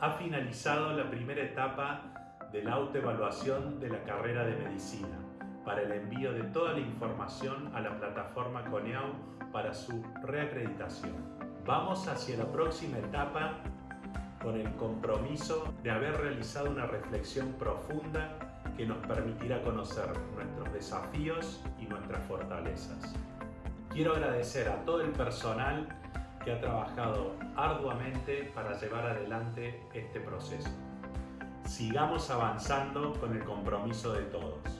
ha finalizado la primera etapa de la autoevaluación de la carrera de medicina para el envío de toda la información a la plataforma CONEAU para su reacreditación. Vamos hacia la próxima etapa con el compromiso de haber realizado una reflexión profunda que nos permitirá conocer nuestros desafíos y nuestras fortalezas. Quiero agradecer a todo el personal que ha trabajado arduamente para llevar adelante este proceso. Sigamos avanzando con el compromiso de todos.